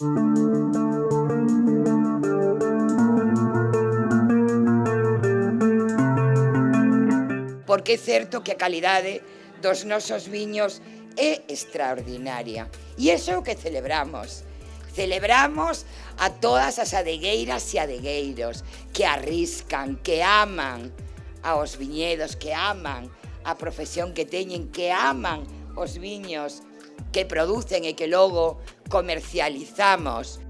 Porque é certo que a calidade dos nosos viños é extraordinaria. E iso é o que celebramos. Celebramos a todas as adegueiras e adegueiros que arriscan, que aman aos viñedos, que aman a profesión que teñen, que aman os viños, que producen e que logo comercializamos.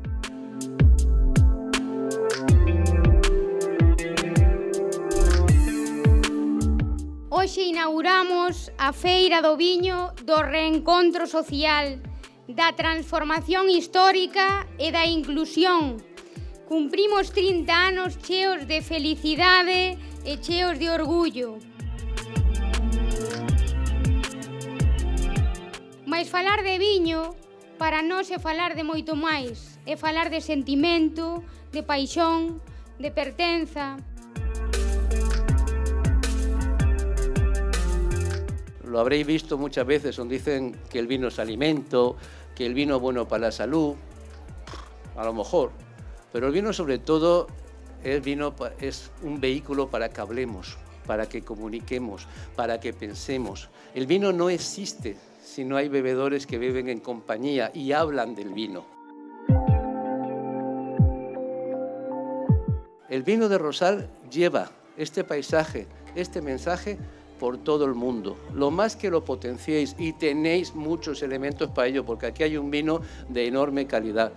Hoxe inauguramos a Feira do Viño do Reencontro Social, da transformación histórica e da inclusión. Cumprimos 30 anos cheos de felicidade e cheos de orgullo. Mais falar de viño para nós é falar de moito máis, é falar de sentimento, de paixón, de pertenza. Lo habréis visto muchas veces donde dicen que el vino es alimento, que el vino es bueno para la salud, a lo mejor, pero el vino sobre todo es, vino, es un vehículo para que hablemos, para que comuniquemos, para que pensemos. El vino no existe si no hay bebedores que beben en compañía y hablan del vino. El vino de Rosal lleva este paisaje, este mensaje por todo el mundo. Lo más que lo potenciéis y tenéis muchos elementos para ello, porque aquí hay un vino de enorme calidad.